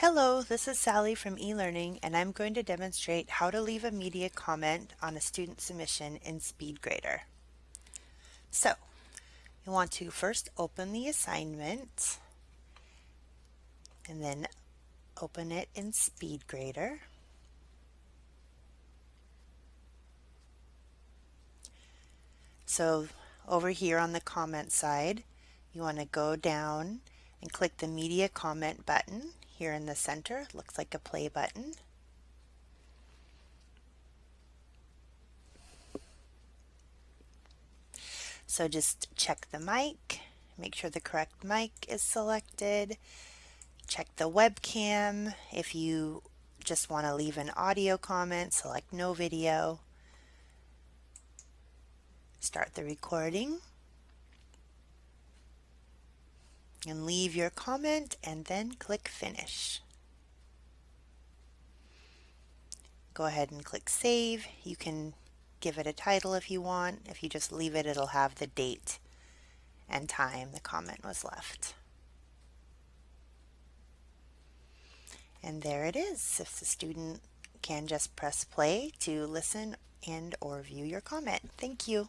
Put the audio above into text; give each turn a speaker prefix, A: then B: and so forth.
A: Hello, this is Sally from eLearning and I'm going to demonstrate how to leave a media comment on a student submission in SpeedGrader. So, you want to first open the assignment and then open it in SpeedGrader. So over here on the comment side, you want to go down and click the media comment button here in the center. Looks like a play button. So just check the mic, make sure the correct mic is selected, check the webcam. If you just want to leave an audio comment, select no video. Start the recording. And leave your comment and then click finish. Go ahead and click save. You can give it a title if you want. If you just leave it, it'll have the date and time the comment was left. And there it is. If the student can just press play to listen and or view your comment. Thank you.